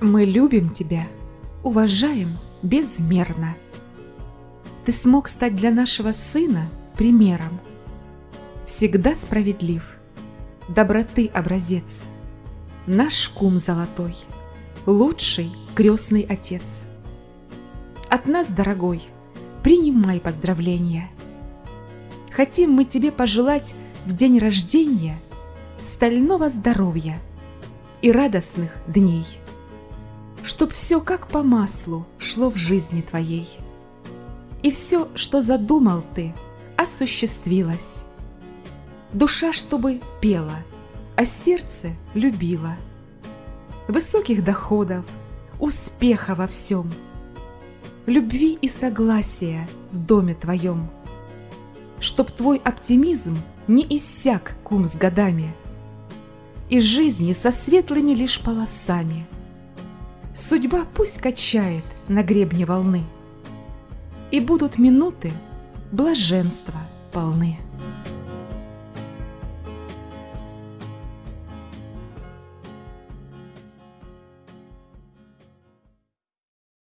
Мы любим тебя, уважаем безмерно. Ты смог стать для нашего сына примером. Всегда справедлив, доброты образец. Наш кум золотой, лучший крестный отец. От нас, дорогой, принимай поздравления. Хотим мы тебе пожелать в день рождения стального здоровья и радостных дней, чтоб все как по маслу шло в жизни твоей. И все, что задумал ты, осуществилось. Душа, чтобы пела, а сердце любила. Высоких доходов, успеха во всем, любви и согласия в доме твоем, чтоб твой оптимизм не иссяк кум с годами, и жизни со светлыми лишь полосами. Судьба пусть качает на гребне волны, и будут минуты блаженства полны.